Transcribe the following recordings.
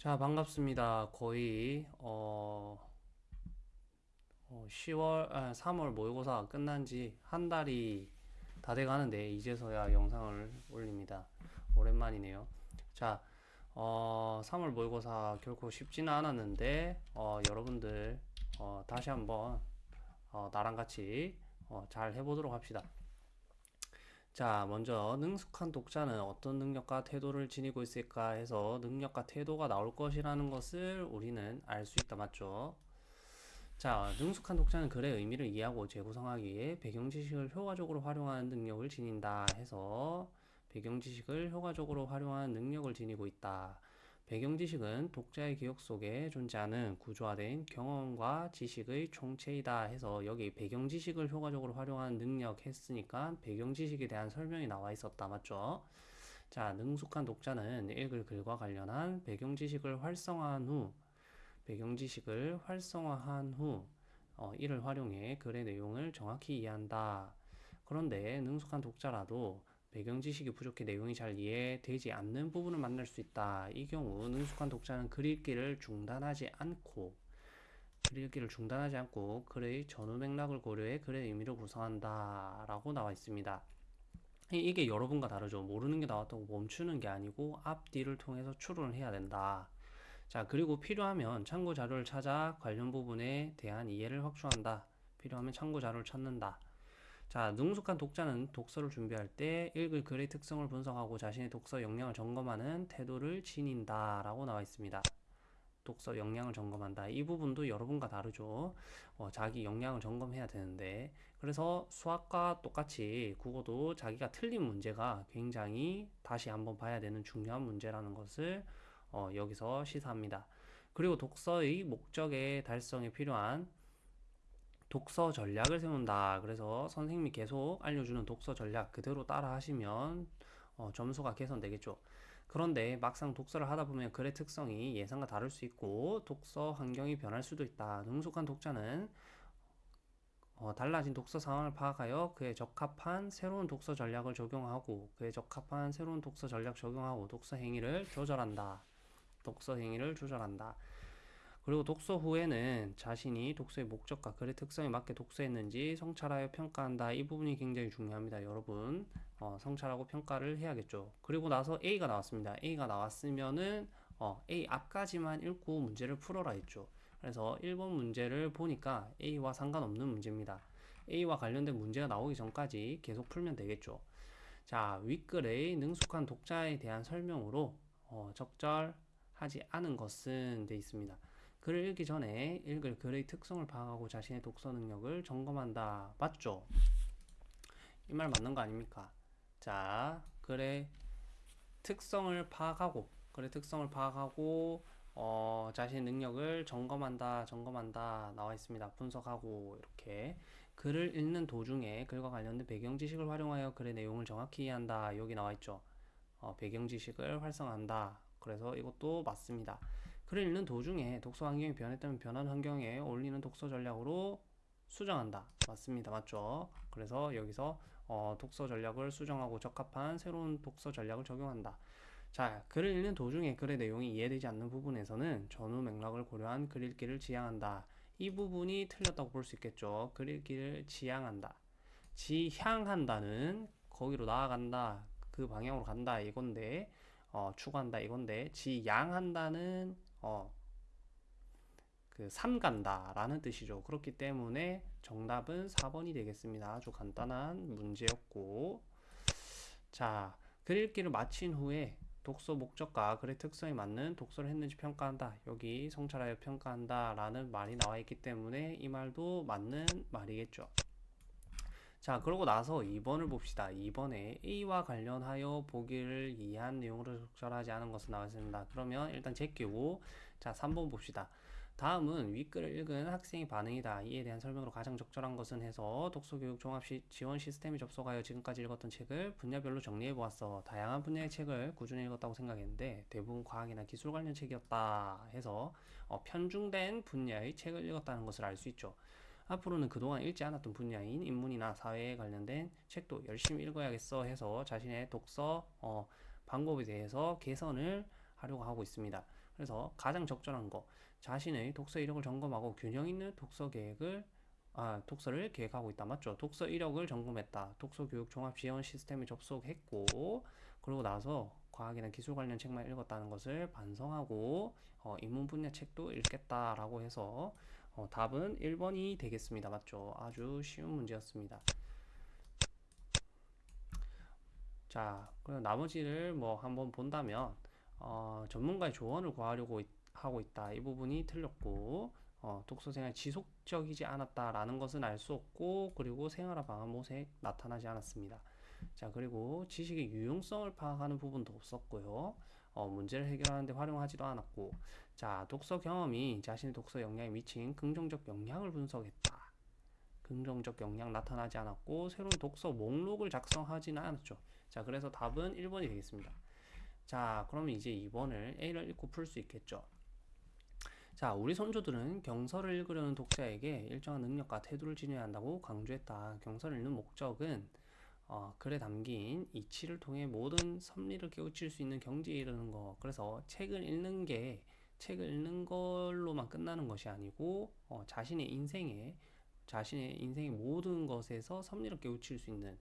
자, 반갑습니다. 거의 어, 어, 10월, 아, 3월 모의고사 끝난 지 한 달이 다 돼 가는데 이제서야 영상을 올립니다. 오랜만이네요. 자, 어, 3월 모의고사 결코 쉽지는 않았는데 어, 여러분들 어, 다시 한번 어, 나랑 같이 어, 잘 해보도록 합시다. 자, 먼저 능숙한 독자는 어떤 능력과 태도를 지니고 있을까 해서 능력과 태도가 나올 것이라는 것을 우리는 알 수 있다, 맞죠? 자, 능숙한 독자는 글의 의미를 이해하고 재구성하기 위해 배경 지식을 효과적으로 활용하는 능력을 지닌다 해서 배경 지식을 효과적으로 활용하는 능력을 지니고 있다. 배경 지식은 독자의 기억 속에 존재하는 구조화된 경험과 지식의 총체이다 해서 여기 배경 지식을 효과적으로 활용하는 능력 했으니까 배경 지식에 대한 설명이 나와 있었다. 맞죠? 자, 능숙한 독자는 읽을 글과 관련한 배경 지식을 활성화한 후 배경 지식을 활성화한 후 어, 이를 활용해 글의 내용을 정확히 이해한다. 그런데 능숙한 독자라도 배경 지식이 부족해 내용이 잘 이해되지 않는 부분을 만날 수 있다. 이 경우 능숙한 독자는 글 읽기를 중단하지 않고 글 읽기를 중단하지 않고 글의 전후 맥락을 고려해 글의 의미를 구성한다. 라고 나와 있습니다. 이게 여러분과 다르죠. 모르는 게 나왔다고 멈추는 게 아니고 앞뒤를 통해서 추론을 해야 된다. 자, 그리고 필요하면 참고 자료를 찾아 관련 부분에 대한 이해를 확충한다. 필요하면 참고 자료를 찾는다. 자, 능숙한 독자는 독서를 준비할 때 읽을 글의 특성을 분석하고 자신의 독서 역량을 점검하는 태도를 지닌다 라고 나와 있습니다. 독서 역량을 점검한다. 이 부분도 여러분과 다르죠. 어, 자기 역량을 점검해야 되는데 그래서 수학과 똑같이 국어도 자기가 틀린 문제가 굉장히 다시 한번 봐야 되는 중요한 문제라는 것을 어, 여기서 시사합니다. 그리고 독서의 목적의 달성에 필요한 독서 전략을 세운다. 그래서 선생님이 계속 알려주는 독서 전략 그대로 따라 하시면 어, 점수가 개선되겠죠. 그런데 막상 독서를 하다 보면 글의 특성이 예상과 다를 수 있고 독서 환경이 변할 수도 있다. 능숙한 독자는 어, 달라진 독서 상황을 파악하여 그에 적합한 새로운 독서 전략을 적용하고 그에 적합한 새로운 독서 전략 적용하고 독서 행위를 조절한다. 독서 행위를 조절한다. 그리고 독서 후에는 자신이 독서의 목적과 글의 특성에 맞게 독서했는지 성찰하여 평가한다. 이 부분이 굉장히 중요합니다. 여러분 어, 성찰하고 평가를 해야겠죠. 그리고 나서 A가 나왔습니다. A가 나왔으면은 어, A 앞까지만 읽고 문제를 풀어라 했죠. 그래서 1번 문제를 보니까 A와 상관없는 문제입니다. A와 관련된 문제가 나오기 전까지 계속 풀면 되겠죠. 자, 윗글의 능숙한 독자에 대한 설명으로 어, 적절하지 않은 것은 돼 있습니다. 글을 읽기 전에 읽을 글의 특성을 파악하고 자신의 독서 능력을 점검한다. 맞죠? 이 말 맞는 거 아닙니까? 자, 글의 특성을 파악하고 글의 특성을 파악하고 어, 자신의 능력을 점검한다, 점검한다 나와 있습니다. 분석하고 이렇게 글을 읽는 도중에 글과 관련된 배경 지식을 활용하여 글의 내용을 정확히 이해한다. 여기 나와 있죠. 어, 배경 지식을 활성화한다. 그래서 이것도 맞습니다. 글을 읽는 도중에 독서 환경이 변했다면 변한 환경에 어울리는 독서 전략으로 수정한다. 맞습니다. 맞죠? 그래서 여기서 어, 독서 전략을 수정하고 적합한 새로운 독서 전략을 적용한다. 자, 글을 읽는 도중에 글의 내용이 이해되지 않는 부분에서는 전후 맥락을 고려한 글 읽기를 지향한다. 이 부분이 틀렸다고 볼 수 있겠죠. 글 읽기를 지향한다. 지향한다는 거기로 나아간다. 그 방향으로 간다 이건데 어, 추구한다 이건데 지양한다는 어, 그 삼간다라는 뜻이죠. 그렇기 때문에 정답은 4번이 되겠습니다. 아주 간단한 문제였고 자, 글 읽기를 마친 후에 독서 목적과 글의 특성에 맞는 독서를 했는지 평가한다. 여기 성찰하여 평가한다 라는 말이 나와 있기 때문에 이 말도 맞는 말이겠죠. 자, 그러고 나서 2번을 봅시다. 2번에 A와 관련하여 보기를 이해한 내용으로 적절하지 않은 것은 나왔습니다. 그러면 일단 제끼고 자, 3번 봅시다. 다음은 윗글을 읽은 학생의 반응이다. 이에 대한 설명으로 가장 적절한 것은 해서 독서교육 종합 시, 지원 시스템에 접속하여 지금까지 읽었던 책을 분야별로 정리해 보았어. 다양한 분야의 책을 꾸준히 읽었다고 생각했는데 대부분 과학이나 기술 관련 책이었다 해서 어, 편중된 분야의 책을 읽었다는 것을 알 수 있죠. 앞으로는 그동안 읽지 않았던 분야인 인문이나 사회에 관련된 책도 열심히 읽어야겠어 해서 자신의 독서 어, 방법에 대해서 개선을 하려고 하고 있습니다. 그래서 가장 적절한 거 자신의 독서 이력을 점검하고 균형 있는 독서 계획을 아, 독서를 계획하고 있다. 맞죠? 독서 이력을 점검했다. 독서 교육 종합 지원 시스템에 접속했고 그러고 나서 과학이나 기술 관련 책만 읽었다는 것을 반성하고 어, 인문 분야 책도 읽겠다라고 해서 어, 답은 1번이 되겠습니다. 맞죠? 아주 쉬운 문제였습니다. 자, 그럼 나머지를 뭐 한번 본다면 어, 전문가의 조언을 구하려고 있- 하고 있다. 이 부분이 틀렸고 어, 독서 생활 지속적이지 않았다라는 것은 알 수 없고 그리고 생활화 방안 모색 나타나지 않았습니다. 자, 그리고 지식의 유용성을 파악하는 부분도 없었고요. 어, 문제를 해결하는 데 활용하지도 않았고 자, 독서 경험이 자신의 독서 역량에 미친 긍정적 영향을 분석했다. 긍정적 영향 나타나지 않았고 새로운 독서 목록을 작성하지는 않았죠. 자, 그래서 답은 1번이 되겠습니다. 자, 그러면 이제 2번을 A를 읽고 풀 수 있겠죠. 자, 우리 선조들은 경서를 읽으려는 독자에게 일정한 능력과 태도를 지녀야 한다고 강조했다. 경서를 읽는 목적은 어, 글에 담긴 이치를 통해 모든 섭리를 깨우칠 수 있는 경지에 이르는 거. 그래서 책을 읽는 게 책을 읽는 걸로만 끝나는 것이 아니고 어, 자신의 인생에 자신의 인생의 모든 것에서 섭리를 깨우칠 수 있는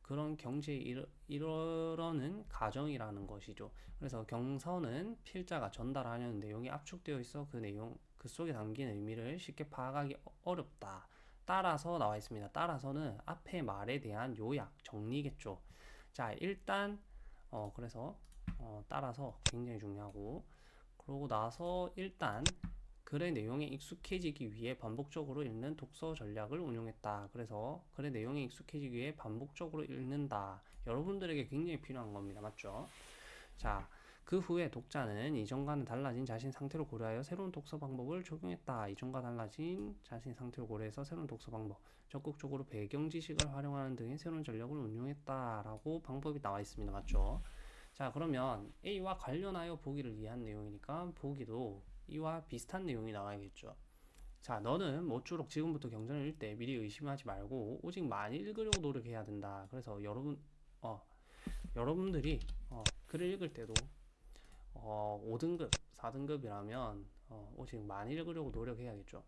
그런 경지에 이르, 이르는 과정이라는 것이죠. 그래서 경서는 필자가 전달하려는 내용이 압축되어 있어 그 내용 그 속에 담긴 의미를 쉽게 파악하기 어- 어렵다. 따라서 나와 있습니다. 따라서는 앞의 말에 대한 요약, 정리겠죠. 자, 일단 어 그래서 어 따라서 굉장히 중요하고 그러고 나서 일단 글의 내용에 익숙해지기 위해 반복적으로 읽는 독서 전략을 운용했다. 그래서 글의 내용에 익숙해지기 위해 반복적으로 읽는다. 여러분들에게 굉장히 필요한 겁니다. 맞죠? 자, 그 후에 독자는 이전과는 달라진 자신 상태를 고려하여 새로운 독서 방법을 적용했다. 이전과 달라진 자신 상태를 고려해서 새로운 독서 방법, 적극적으로 배경 지식을 활용하는 등의 새로운 전략을 운용했다라고 방법이 나와 있습니다. 맞죠? 자, 그러면 A와 관련하여 보기를 위한 내용이니까 보기도 이와 비슷한 내용이 나와야겠죠. 자, 너는 모쪼록 지금부터 경전을 읽을 때 미리 의심하지 말고 오직 많이 읽으려고 노력해야 된다. 그래서 여러분, 어, 여러분들이 어, 글을 읽을 때도 어, 5등급, 4등급이라면 어, 오직 많이 읽으려고 노력해야겠죠.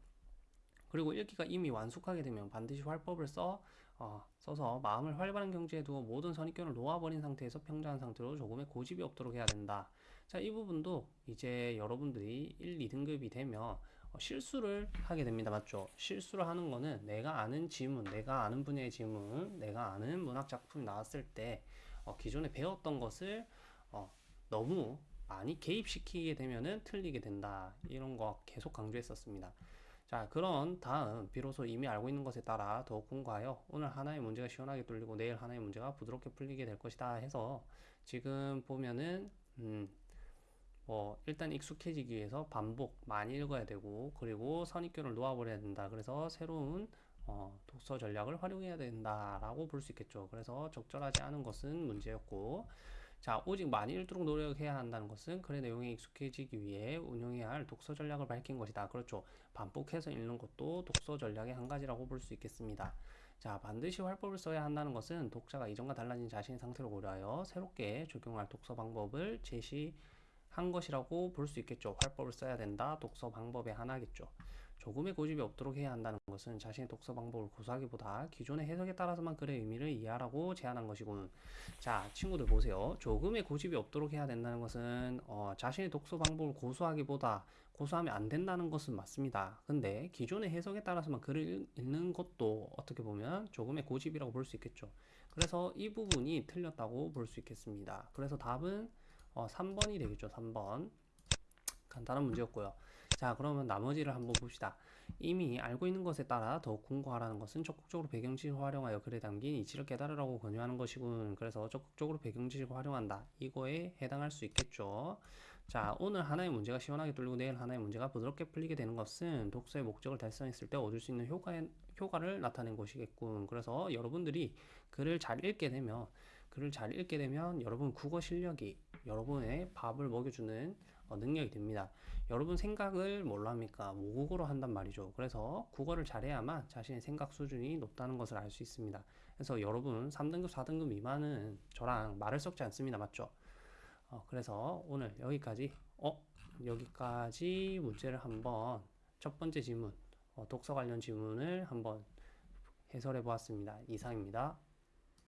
그리고 읽기가 이미 완숙하게 되면 반드시 활법을 써 어, 써서 마음을 활발한 경지에 두어 모든 선입견을 놓아버린 상태에서 평정한 상태로 조금의 고집이 없도록 해야 된다. 자, 이 부분도 이제 여러분들이 1, 2등급이 되면 어, 실수를 하게 됩니다. 맞죠? 실수를 하는 거는 내가 아는 지문, 내가 아는 분야의 지문, 내가 아는 문학 작품이 나왔을 때 어, 기존에 배웠던 것을 어, 너무 많이 개입시키게 되면은 틀리게 된다. 이런 거 계속 강조했었습니다. 자, 그런 다음 비로소 이미 알고 있는 것에 따라 더욱 공부하여 오늘 하나의 문제가 시원하게 뚫리고 내일 하나의 문제가 부드럽게 풀리게 될 것이다 해서 지금 보면은 음, 뭐 일단 익숙해지기 위해서 반복 많이 읽어야 되고 그리고 선입견을 놓아버려야 된다. 그래서 새로운 어, 독서 전략을 활용해야 된다라고 볼 수 있겠죠. 그래서 적절하지 않은 것은 문제였고 자, 오직 읽도록 노력해야 한다는 것은 글의 내용에 익숙해지기 위해 운용해야 할 독서 전략을 밝힌 것이다. 그렇죠. 반복해서 읽는 것도 독서 전략의 한 가지라고 볼 수 있겠습니다. 자, 반드시 활법을 써야 한다는 것은 독자가 이전과 달라진 자신의 상태를 고려하여 새롭게 적용할 독서 방법을 제시한 것이라고 볼 수 있겠죠. 활법을 써야 된다. 독서 방법의 하나겠죠. 조금의 고집이 없도록 해야 한다는 것은 자신의 독서 방법을 고수하기보다 기존의 해석에 따라서만 글의 의미를 이해하라고 제안한 것이군. 자, 친구들 보세요. 조금의 고집이 없도록 해야 된다는 것은 어, 자신의 독서 방법을 고수하기보다 고수하면 안 된다는 것은 맞습니다. 근데 기존의 해석에 따라서만 글을 읽- 읽는 것도 어떻게 보면 조금의 고집이라고 볼 수 있겠죠. 그래서 이 부분이 틀렸다고 볼 수 있겠습니다. 그래서 답은 어, 3번이 되겠죠. 3번. 간단한 문제였고요. 자, 그러면 나머지를 한번 봅시다. 이미 알고 있는 것에 따라 더욱 공부하라는 것은 적극적으로 배경지식을 활용하여 글에 담긴 이치를 깨달으라고 권유하는 것이군. 그래서 적극적으로 배경지식을 활용한다. 이거에 해당할 수 있겠죠. 자, 오늘 하나의 문제가 시원하게 뚫리고 내일 하나의 문제가 부드럽게 풀리게 되는 것은 독서의 목적을 달성했을 때 얻을 수 있는 효과에, 효과를 나타낸 것이겠군. 그래서 여러분들이 글을 잘 읽게 되면 글을 잘 읽게 되면 여러분 국어 실력이 여러분의 밥을 먹여주는 어, 능력이 됩니다. 여러분 생각을 뭘로 합니까? 모국어로 한단 말이죠. 그래서 국어를 잘해야만 자신의 생각 수준이 높다는 것을 알 수 있습니다. 그래서 여러분 3등급, 4등급 미만은 저랑 말을 섞지 않습니다. 맞죠? 어, 그래서 오늘 여기까지 어? 여기까지 문제를 한번 첫 번째 지문, 어, 독서 관련 지문을 한번 해설해 보았습니다. 이상입니다.